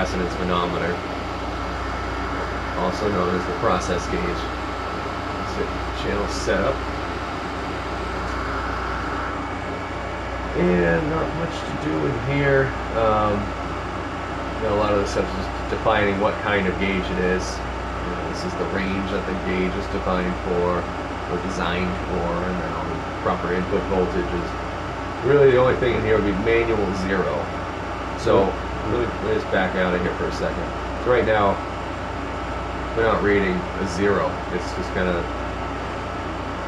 capacitance manometer, also known as the process gauge. Let's channel setup. And not much to do in here. Um, you know, a lot of the stuff is just defining what kind of gauge it is. You know, this is the range that the gauge is defined for, or designed for, and then all the proper input voltages. Really, the only thing in here would be manual zero. So, let me, let me just back out of here for a second. So right now, we're not reading a zero. It's just kind of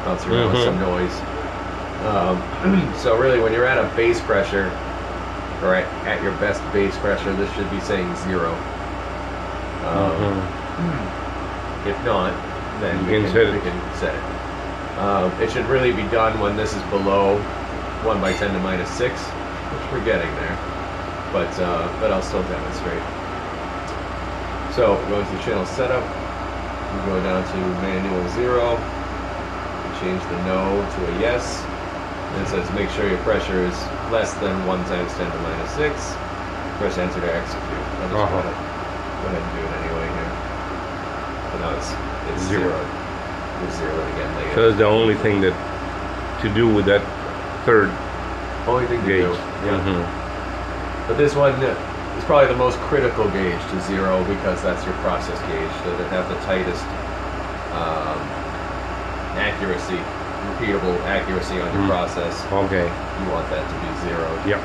bouncing around with Mhm. some noise. Um, so really, when you're at a base pressure, or at, at your best base pressure, this should be saying zero. Um, Mhm. If not, then You we can set we it. can set it. Um, it should really be done when this is below 1 by 10 to minus 6, which we're getting there. But, uh, but I'll still demonstrate. So, going to the channel setup, we go down to manual 0, we change the no to a yes, and it says make sure your pressure is less than 1 times 10 to minus 6. Press enter to execute. I'll just Uh-huh. go ahead- go ahead and do it anyway here. But now it's, it's Zero. zero. Zero it again later. So that's the only thing that to do with that third Only thing to gauge. do. Yeah. Mhm. But this one is probably the most critical gauge to zero because that's your process gauge. So to have the tightest um, accuracy, repeatable accuracy on your Mm. process, Okay. you want that to be zero. Yep.